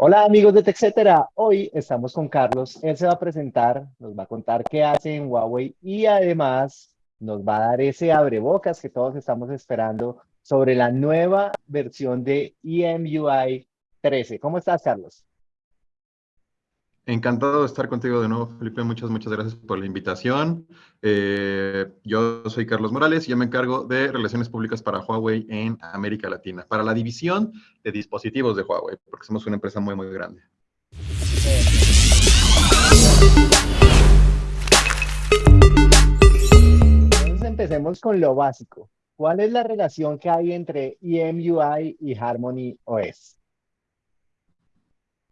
Hola amigos de TechCetera, hoy estamos con Carlos, él se va a presentar, nos va a contar qué hace en Huawei y además nos va a dar ese abrebocas que todos estamos esperando sobre la nueva versión de EMUI 13. ¿Cómo estás, Carlos? Encantado de estar contigo de nuevo, Felipe. Muchas, muchas gracias por la invitación. Eh, yo soy Carlos Morales y yo me encargo de Relaciones Públicas para Huawei en América Latina, para la división de dispositivos de Huawei, porque somos una empresa muy, muy grande. Entonces empecemos con lo básico. ¿Cuál es la relación que hay entre EMUI y Harmony OS?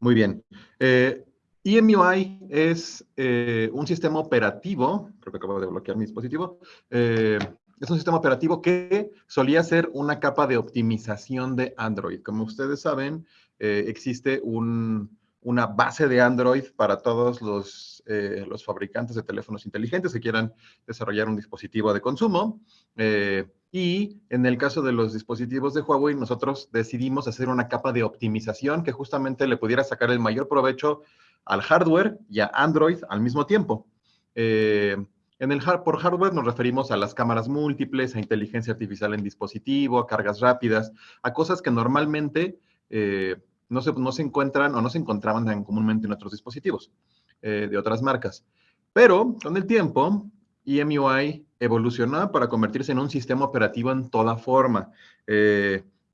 Muy bien. Eh, EMUI es eh, un sistema operativo, creo que acabo de bloquear mi dispositivo, eh, es un sistema operativo que solía ser una capa de optimización de Android. Como ustedes saben, eh, existe una base de Android para todos los, fabricantes de teléfonos inteligentes que quieran desarrollar un dispositivo de consumo. Y en el caso de los dispositivos de Huawei, nosotros decidimos hacer una capa de optimización que justamente le pudiera sacar el mayor provecho al hardware y a Android al mismo tiempo. Eh, en el por hardware nos referimos a las cámaras múltiples, a inteligencia artificial en dispositivo, a cargas rápidas, a cosas que normalmente eh, no, se, no, se, encuentran o no se encontraban tan comúnmente en otros dispositivos eh, de otras marcas. Pero con el tiempo, EMUI evolucionó para convertirse en un sistema operativo en toda forma.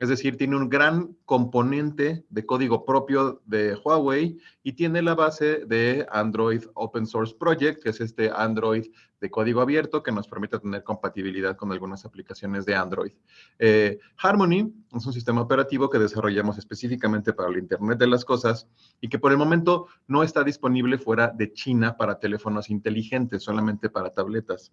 Es decir, tiene un gran componente de código propio de Huawei y tiene la base de Android Open Source Project, que es este Android de código abierto que nos permite tener compatibilidad con algunas aplicaciones de Android. Eh, Harmony es un sistema operativo que desarrollamos específicamente para el Internet de las Cosas y que por el momento no está disponible fuera de China para teléfonos inteligentes, solamente para tabletas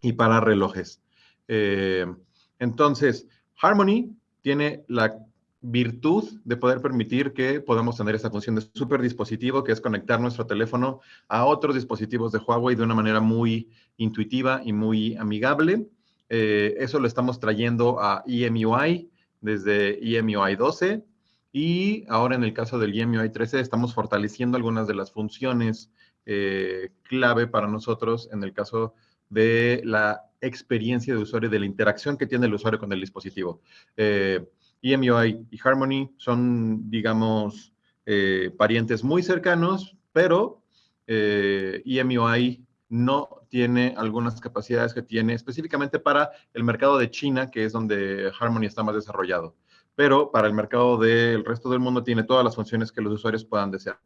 y para relojes. Eh, entonces, Harmony tiene la virtud de poder permitir que podamos tener esta función de super dispositivo, que es conectar nuestro teléfono a otros dispositivos de Huawei de una manera muy intuitiva y muy amigable. Eh, eso lo estamos trayendo a EMUI desde EMUI 12 y ahora en el caso del EMUI 13 estamos fortaleciendo algunas de las funciones eh, clave para nosotros en el caso de la experiencia de usuario, de la interacción que tiene el usuario con el dispositivo. Eh, EMUI y Harmony son, digamos, eh, parientes muy cercanos, pero eh, EMUI no tiene algunas capacidades que tiene específicamente para el mercado de China, que es donde Harmony está más desarrollado. Pero para el mercado del resto del mundo tiene todas las funciones que los usuarios puedan desear.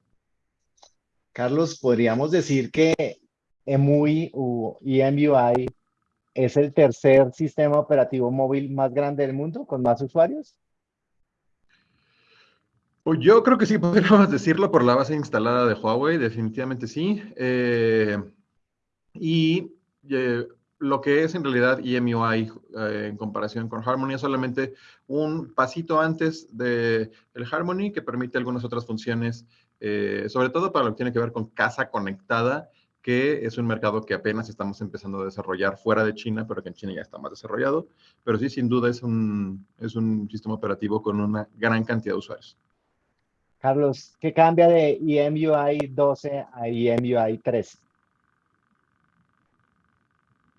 Carlos, podríamos decir que EMUI o EMUI es el tercer sistema operativo móvil más grande del mundo, con más usuarios? Pues yo creo que sí, podríamos decirlo por la base instalada de Huawei, definitivamente sí. Eh, y eh, lo que es en realidad EMUI eh, en comparación con Harmony es solamente un pasito antes del Harmony que permite algunas otras funciones, sobre todo para lo que tiene que ver con casa conectada que es un mercado que apenas estamos empezando a desarrollar fuera de China, pero que en China ya está más desarrollado. Pero sí, sin duda es un, es un sistema operativo con una gran cantidad de usuarios. Carlos, ¿qué cambia de EMUI 12 a EMUI 13?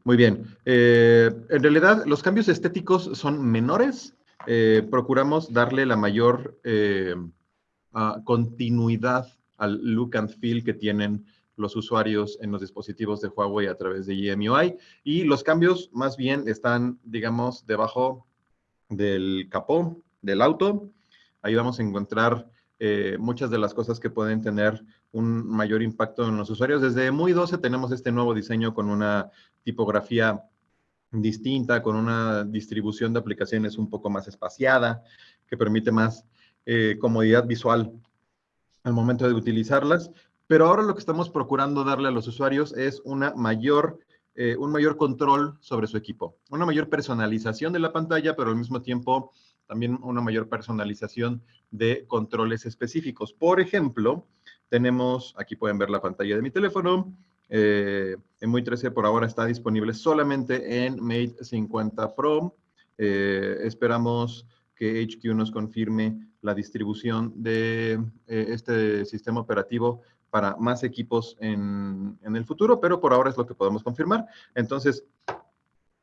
Muy bien. Eh, en realidad, los cambios estéticos son menores. Eh, procuramos darle la mayor eh, ah, continuidad al look and feel que tienen los usuarios en los dispositivos de Huawei a través de EMUI. Y los cambios más bien están, digamos, debajo del capó del auto. Ahí vamos a encontrar eh, muchas de las cosas que pueden tener un mayor impacto en los usuarios. Desde MUI 12 tenemos este nuevo diseño con una tipografía distinta, con una distribución de aplicaciones un poco más espaciada, que permite más eh, comodidad visual al momento de utilizarlas. Pero ahora lo que estamos procurando darle a los usuarios es una mayor, eh, un mayor control sobre su equipo, una mayor personalización de la pantalla, pero al mismo tiempo también una mayor personalización de controles específicos. Por ejemplo, tenemos, aquí pueden ver la pantalla de mi teléfono, eh, en MUI 13 por ahora está disponible solamente en Mate 50 Pro. Eh, esperamos que HQ nos confirme la distribución de este sistema operativo para más equipos en, en, el futuro, pero por ahora es lo que podemos confirmar. Entonces,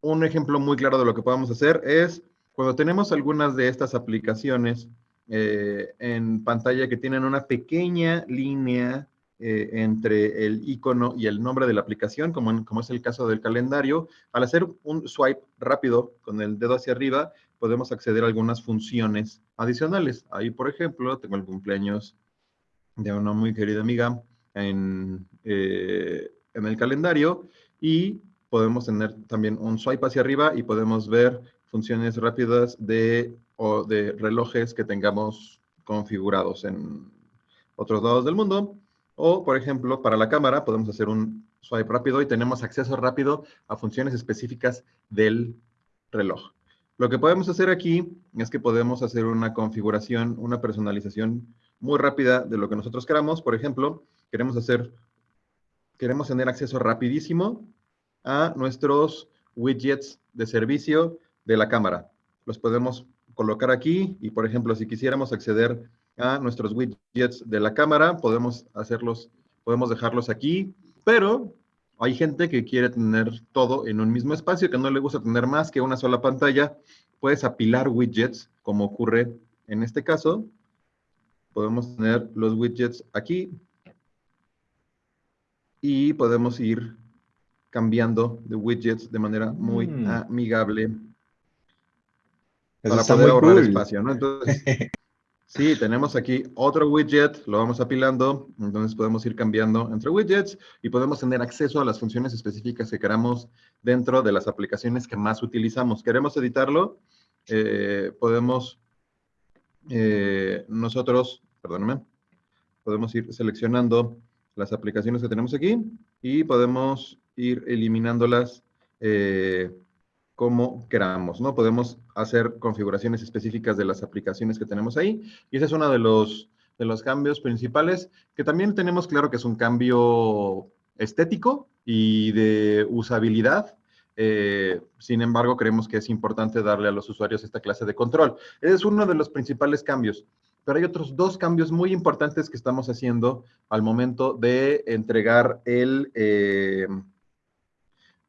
un ejemplo muy claro de lo que podemos hacer es cuando tenemos algunas de estas aplicaciones eh, en pantalla que tienen una pequeña línea eh, entre el icono y el nombre de la aplicación, como, como es el caso del calendario, al hacer un swipe rápido con el dedo hacia arriba, podemos acceder a algunas funciones adicionales. Ahí, por ejemplo, tengo el cumpleaños de una muy querida amiga en, eh, en el calendario y podemos tener también un swipe hacia arriba y podemos ver funciones rápidas de, o de relojes que tengamos configurados en otros lados del mundo. O, por ejemplo, para la cámara podemos hacer un swipe rápido y tenemos acceso rápido a funciones específicas del reloj. Lo que podemos hacer aquí es que podemos hacer una configuración, una personalización muy rápida de lo que nosotros queramos. Por ejemplo, queremos hacer, queremos tener acceso rapidísimo a nuestros widgets de servicio de la cámara. Los podemos colocar aquí y, por ejemplo, si quisiéramos acceder a nuestros widgets de la cámara, podemos hacerlos, podemos dejarlos aquí, pero hay gente que quiere tener todo en un mismo espacio, que no le gusta tener más que una sola pantalla. Puedes apilar widgets, como ocurre en este caso. Podemos tener los widgets aquí y podemos ir cambiando de widgets de manera muy mm. amigable para poder ahorrar espacio, ¿no? Entonces, sí, tenemos aquí otro widget, lo vamos apilando, entonces podemos ir cambiando entre widgets y podemos tener acceso a las funciones específicas que queramos dentro de las aplicaciones que más utilizamos. ¿Queremos editarlo? Eh, podemos eh, nosotros, perdóname, podemos ir seleccionando las aplicaciones que tenemos aquí y podemos ir eliminándolas eh, como queramos, ¿no? Podemos hacer configuraciones específicas de las aplicaciones que tenemos ahí. Y ese es uno de los, de los cambios principales, que también tenemos claro que es un cambio estético y de usabilidad. Eh, sin embargo, creemos que es importante darle a los usuarios esta clase de control. Es uno de los principales cambios. Pero hay otros dos cambios muy importantes que estamos haciendo al momento de entregar el... Eh,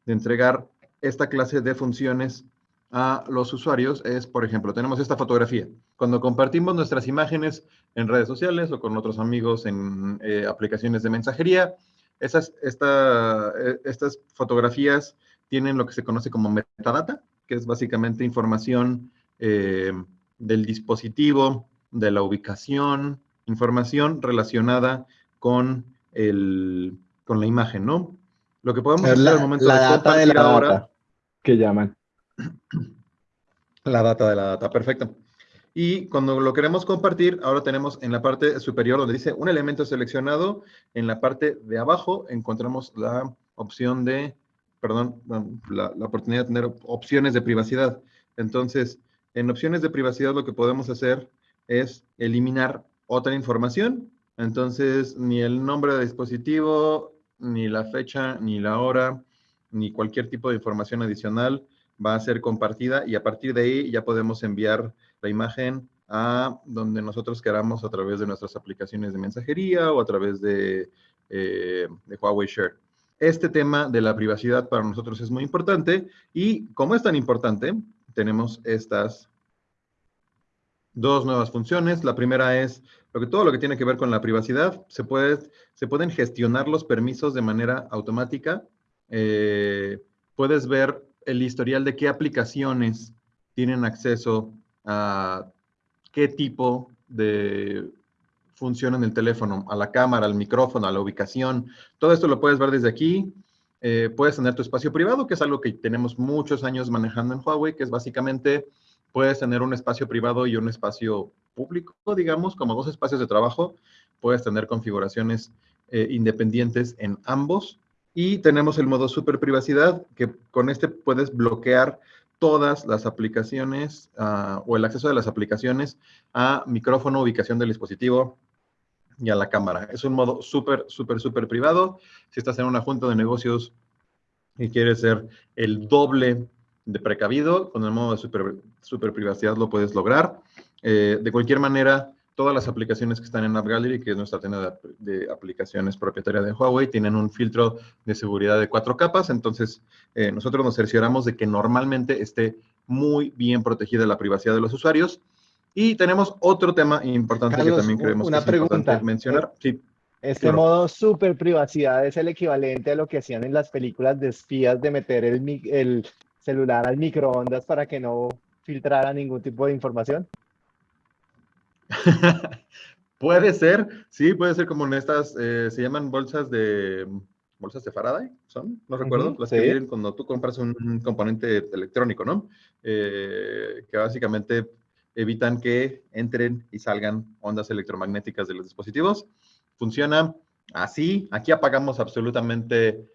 de entregar esta clase de funciones a los usuarios es, por ejemplo, tenemos esta fotografía. Cuando compartimos nuestras imágenes en redes sociales o con otros amigos en eh, aplicaciones de mensajería, esas, eh, estas fotografías tienen lo que se conoce como metadata, que es básicamente información del dispositivo, de la ubicación, información relacionada con, el, con la imagen, ¿no? Lo que podemos hacer al momento la de data de la ahora, que llaman. La data de la data, perfecto. Y cuando lo queremos compartir, ahora tenemos en la parte superior donde dice un elemento seleccionado, en la parte de abajo encontramos la opción de, perdón, la, la oportunidad de tener opciones de privacidad. Entonces, en opciones de privacidad lo que podemos hacer es eliminar otra información. Entonces, ni el nombre de dispositivo, ni la fecha, ni la hora, ni cualquier tipo de información adicional va a ser compartida y a partir de ahí ya podemos enviar la imagen a donde nosotros queramos a través de nuestras aplicaciones de mensajería o a través de, eh, de Huawei Share. Este tema de la privacidad para nosotros es muy importante y como es tan importante, tenemos estas dos nuevas funciones. La primera es lo que, todo lo que tiene que ver con la privacidad. Se, puede, se pueden gestionar los permisos de manera automática. Eh, puedes ver el historial de qué aplicaciones tienen acceso a qué tipo de función en el teléfono, a la cámara, al micrófono, a la ubicación. Todo esto lo puedes ver desde aquí. Eh, puedes tener tu espacio privado, que es algo que tenemos muchos años manejando en Huawei, que es básicamente puedes tener un espacio privado y un espacio público, digamos, como dos espacios de trabajo. Puedes tener configuraciones eh, independientes en ambos. Y tenemos el modo super privacidad, que con este puedes bloquear todas las aplicaciones ah, o el acceso de las aplicaciones a micrófono, ubicación del dispositivo y a la cámara. Es un modo súper, súper, súper privado. Si estás en una junta de negocios y quieres ser el doble de precavido, con el modo de super, super privacidad lo puedes lograr. Eh, de cualquier manera, todas las aplicaciones que están en App Gallery, que es nuestra tienda de, aplicaciones propietaria de Huawei, tienen un filtro de seguridad de cuatro capas. Entonces, eh, nosotros nos cercioramos de que normalmente esté muy bien protegida la privacidad de los usuarios. Y tenemos otro tema importante que también creemos una que es pregunta. importante mencionar. Sí. Este Claro. modo super privacidad es el equivalente a lo que hacían en las películas de espías de meter el, el celular al microondas para que no filtrara ningún tipo de información. puede ser, sí, puede ser como en estas, eh, se llaman bolsas de, bolsas de Faraday, ¿son? No recuerdo, las que vienen cuando tú compras un, un componente electrónico, ¿no? Eh, que básicamente evitan que entren y salgan ondas electromagnéticas de los dispositivos. Funciona así, aquí apagamos absolutamente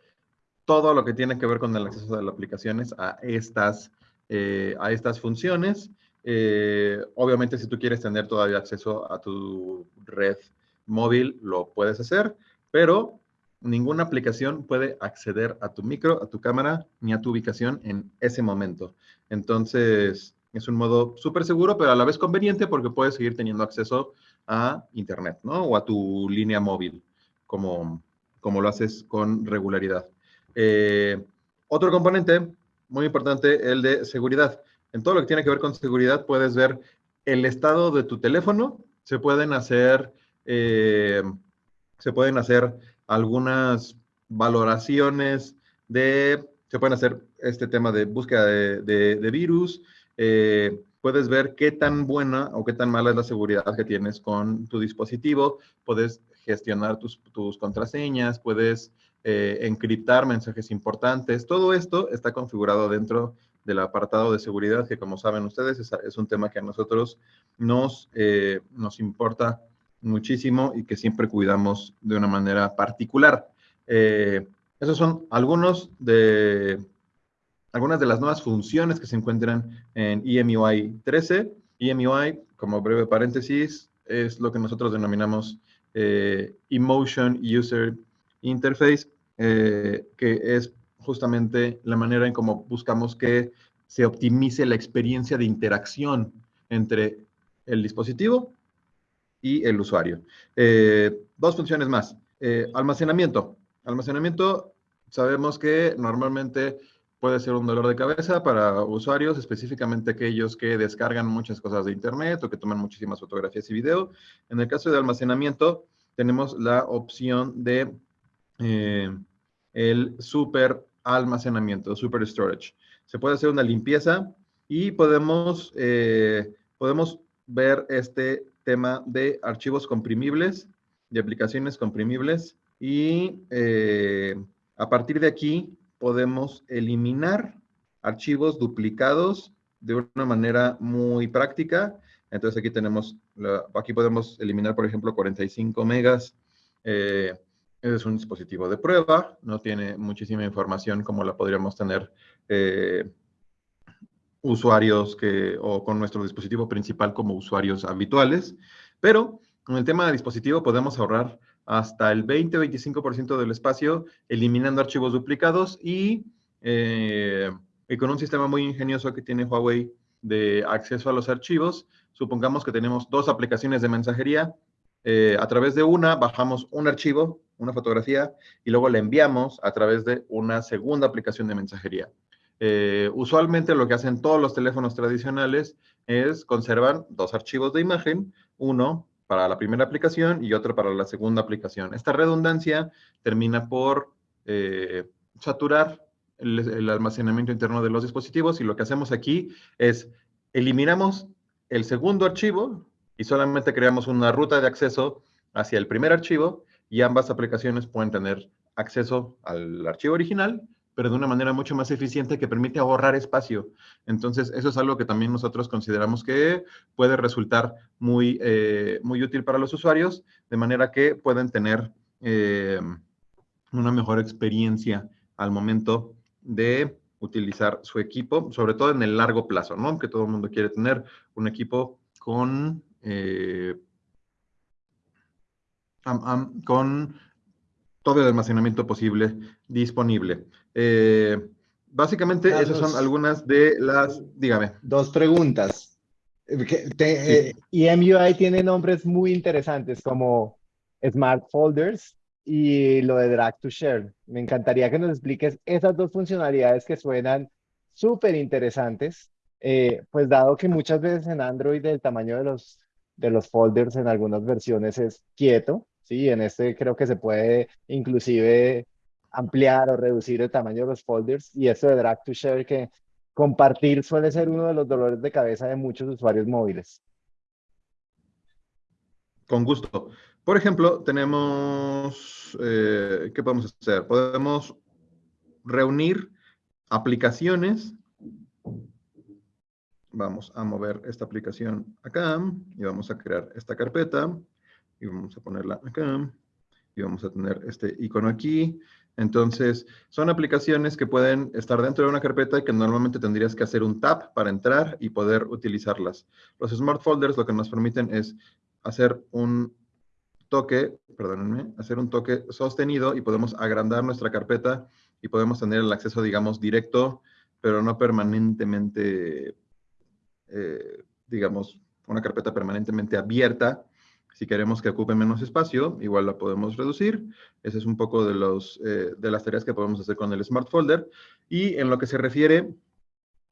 todo lo que tiene que ver con el acceso de las aplicaciones a estas, eh, a estas funciones. Eh, obviamente, si tú quieres tener todavía acceso a tu red móvil, lo puedes hacer, pero ninguna aplicación puede acceder a tu micro, a tu cámara, ni a tu ubicación en ese momento. Entonces, es un modo súper seguro, pero a la vez conveniente porque puedes seguir teniendo acceso a Internet, ¿no? O a tu línea móvil, como, como lo haces con regularidad. Eh, otro componente muy importante, el de seguridad. En todo lo que tiene que ver con seguridad, puedes ver el estado de tu teléfono. Se pueden hacer, eh, se pueden hacer algunas valoraciones de, se pueden hacer este tema de búsqueda de, virus. eh, puedes ver qué tan buena o qué tan mala es la seguridad que tienes con tu dispositivo. Puedes gestionar tus, tus contraseñas, puedes eh, encriptar mensajes importantes. Todo esto está configurado dentro del apartado de seguridad, que como saben ustedes, es, un tema que a nosotros nos, eh, nos importa muchísimo y que siempre cuidamos de una manera particular. Eh, esos son algunos de, algunas de las nuevas funciones que se encuentran en EMUI 13. EMUI, como breve paréntesis, es lo que nosotros denominamos eh, Emotion User Interface, eh, que es justamente la manera en cómo buscamos que se optimice la experiencia de interacción entre el dispositivo y el usuario. Eh, dos funciones más. Eh, almacenamiento. Almacenamiento, sabemos que normalmente puede ser un dolor de cabeza para usuarios, específicamente aquellos que descargan muchas cosas de Internet o que toman muchísimas fotografías y video. En el caso de almacenamiento, tenemos la opción de eh, el super almacenamiento, super storage. Se puede hacer una limpieza y podemos, eh, podemos ver este tema de archivos comprimibles, de aplicaciones comprimibles y eh, a partir de aquí podemos eliminar archivos duplicados de una manera muy práctica. Entonces aquí tenemos, aquí podemos eliminar, por ejemplo, 45 megas. Es un dispositivo de prueba, no tiene muchísima información como la podríamos tener eh, usuarios que, o con nuestro dispositivo principal como usuarios habituales, pero con el tema de dispositivo podemos ahorrar hasta el 20-25% del espacio eliminando archivos duplicados y, eh, y con un sistema muy ingenioso que tiene Huawei de acceso a los archivos, supongamos que tenemos dos aplicaciones de mensajería, eh, a través de una bajamos un archivo, una fotografía, y luego la enviamos a través de una segunda aplicación de mensajería. Eh, usualmente lo que hacen todos los teléfonos tradicionales es conservan dos archivos de imagen, uno para la primera aplicación y otro para la segunda aplicación. Esta redundancia termina por eh, saturar el, el almacenamiento interno de los dispositivos y lo que hacemos aquí es eliminamos el segundo archivo y solamente creamos una ruta de acceso hacia el primer archivo y ambas aplicaciones pueden tener acceso al archivo original, pero de una manera mucho más eficiente que permite ahorrar espacio. Entonces, eso es algo que también nosotros consideramos que puede resultar muy, eh, muy útil para los usuarios, de manera que pueden tener eh, una mejor experiencia al momento de utilizar su equipo, sobre todo en el largo plazo, ¿no? Que todo el mundo quiere tener un equipo con, eh, con todo el almacenamiento posible disponible. Eh, básicamente esas son algunas de las, dígame. Dos preguntas. Eh, EMUI tiene nombres muy interesantes como Smart Folders y lo de Drag to Share. Me encantaría que nos expliques esas dos funcionalidades que suenan súper interesantes, eh, pues dado que muchas veces en Android el tamaño de los, de los folders en algunas versiones es quieto, ¿sí? En este creo que se puede inclusive ampliar o reducir el tamaño de los folders y esto de Drag to Share que compartir suele ser uno de los dolores de cabeza de muchos usuarios móviles. Con gusto. Por ejemplo, tenemos, eh, ¿qué podemos hacer? Podemos reunir aplicaciones. Vamos a mover esta aplicación acá y vamos a crear esta carpeta y vamos a ponerla acá y vamos a tener este icono aquí. Entonces, son aplicaciones que pueden estar dentro de una carpeta y que normalmente tendrías que hacer un tap para entrar y poder utilizarlas. Los Smart Folders lo que nos permiten es hacer un toque, perdónenme, hacer un toque sostenido y podemos agrandar nuestra carpeta y podemos tener el acceso, digamos, directo, pero no permanentemente, eh, digamos, una carpeta permanentemente abierta. Si queremos que ocupe menos espacio, igual la podemos reducir. Ese es un poco de, los, eh, de las tareas que podemos hacer con el Smart Folder. Y en lo que se refiere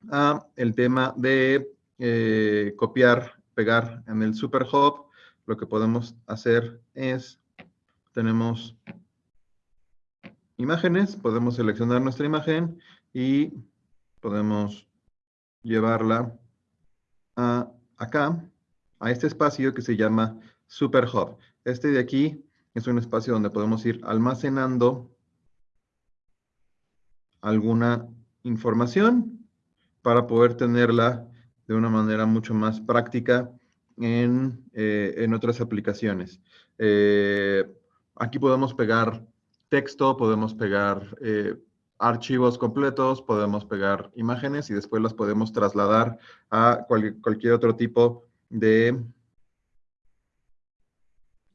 a el tema de eh, copiar, pegar en el Super Hub, lo que podemos hacer es, tenemos imágenes, podemos seleccionar nuestra imagen y podemos llevarla a acá, a este espacio que se llama Super Hub. Este de aquí es un espacio donde podemos ir almacenando alguna información para poder tenerla de una manera mucho más práctica eh, en, otras aplicaciones. Eh, aquí podemos pegar texto, podemos pegar eh, archivos completos, podemos pegar imágenes y después las podemos trasladar a cualquier otro tipo de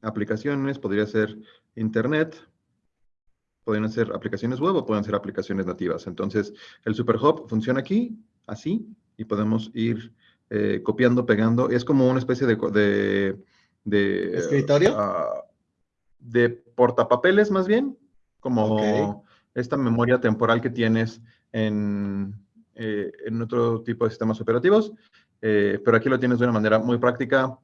aplicaciones. Podría ser internet, pueden ser aplicaciones web o pueden ser aplicaciones nativas. Entonces, el Superhub funciona aquí, así, y podemos ir eh, copiando, pegando. Es como una especie de... de, ¿Escritorio? Ah, de portapapeles más bien, como esta memoria temporal que tienes en, eh, en otro tipo de sistemas operativos. Eh, pero aquí lo tienes de una manera muy práctica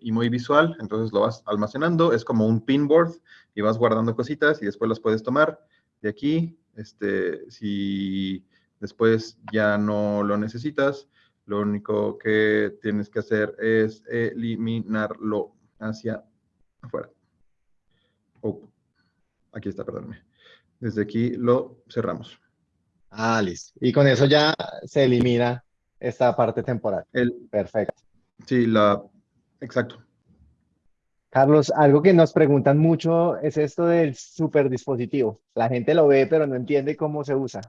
y muy visual, entonces lo vas almacenando, es como un pinboard y vas guardando cositas y después las puedes tomar de aquí, este, si después ya no lo necesitas, lo único que tienes que hacer es eliminarlo hacia afuera. Oh, aquí está, perdóname. Desde aquí lo cerramos. Ah, listo. Y con eso ya se elimina esta parte temporal. El, Perfecto. Sí, la... Exacto. Carlos, algo que nos preguntan mucho es esto del superdispositivo. La gente lo ve, pero no entiende cómo se usa.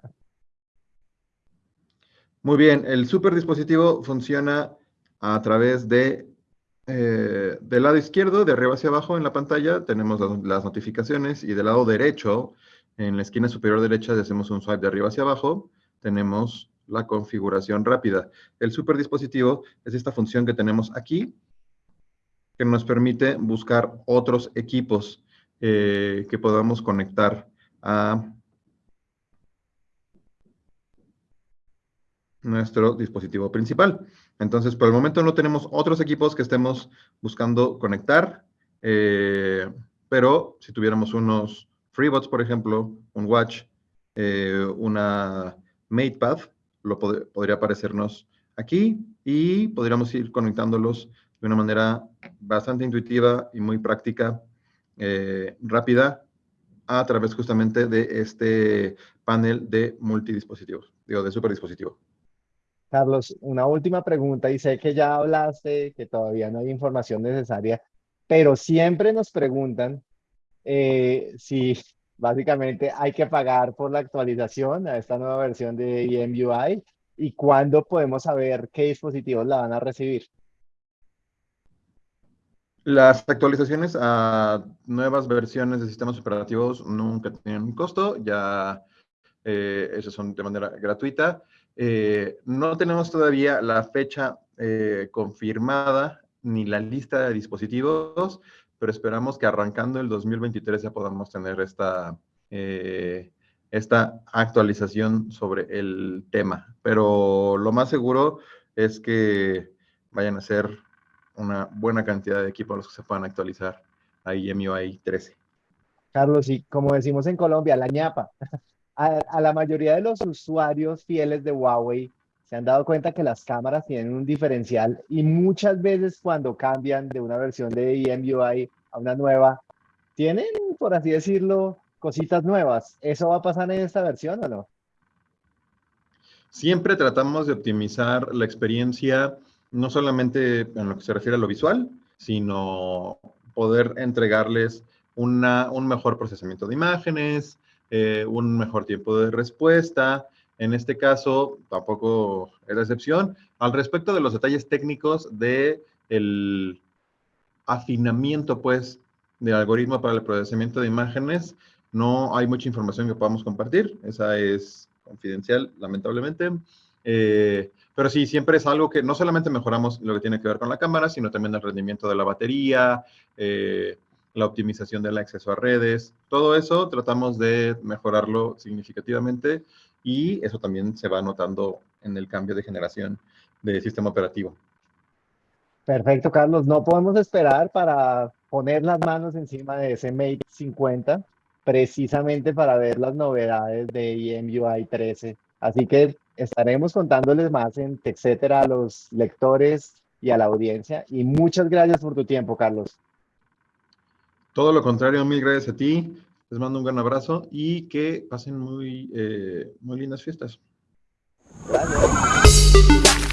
Muy bien, el super dispositivo funciona a través de, eh, del lado izquierdo, de arriba hacia abajo en la pantalla, tenemos las, notificaciones y del lado derecho, en la esquina superior derecha, si hacemos un swipe de arriba hacia abajo, tenemos la configuración rápida. El super dispositivo es esta función que tenemos aquí, que nos permite buscar otros equipos eh, que podamos conectar a nuestro dispositivo principal. Entonces, por el momento no tenemos otros equipos que estemos buscando conectar, eh, pero si tuviéramos unos FreeBots, por ejemplo, un Watch, eh, una MatePad, lo podría aparecernos aquí y podríamos ir conectándolos de una manera bastante intuitiva y muy práctica, eh, rápida, a través justamente de este panel de multidispositivos, digo, de superdispositivo. Carlos, una última pregunta y sé que ya hablaste, que todavía no hay información necesaria, pero siempre nos preguntan eh, si básicamente hay que pagar por la actualización a esta nueva versión de EMUI y cuándo podemos saber qué dispositivos la van a recibir. Las actualizaciones a nuevas versiones de sistemas operativos nunca tienen un costo, ya Eh, esos son de manera gratuita. Eh, no tenemos todavía la fecha confirmada ni la lista de dispositivos, pero esperamos que arrancando el 2023 ya podamos tener esta, esta actualización sobre el tema. Pero lo más seguro es que vayan a ser una buena cantidad de equipos los que se puedan actualizar a MIUI 13. Carlos, y como decimos en Colombia, la ñapa. A, la mayoría de los usuarios fieles de Huawei se han dado cuenta que las cámaras tienen un diferencial y muchas veces cuando cambian de una versión de EMUI a una nueva, tienen, por así decirlo, cositas nuevas. ¿Eso va a pasar en esta versión o no? Siempre tratamos de optimizar la experiencia, no solamente en lo que se refiere a lo visual, sino poder entregarles un mejor procesamiento de imágenes, eh, un mejor tiempo de respuesta. En este caso, tampoco es la excepción. Al respecto de los detalles técnicos de el afinamiento, pues, del algoritmo para el procesamiento de imágenes, no hay mucha información que podamos compartir. Esa es confidencial, lamentablemente. Eh, pero sí, siempre es algo que no solamente mejoramos lo que tiene que ver con la cámara, sino también el rendimiento de la batería, eh, la optimización del acceso a redes. Todo eso tratamos de mejorarlo significativamente y eso también se va notando en el cambio de generación de sistema operativo. Perfecto, Carlos. No podemos esperar para poner las manos encima de ese Mate 50 precisamente para ver las novedades de EMUI 13. Así que estaremos contándoles más en etcétera a los lectores y a la audiencia. Y muchas gracias por tu tiempo, Carlos. Todo lo contrario, mil gracias a ti. Les mando un gran abrazo y que pasen muy, eh, muy lindas fiestas. Gracias.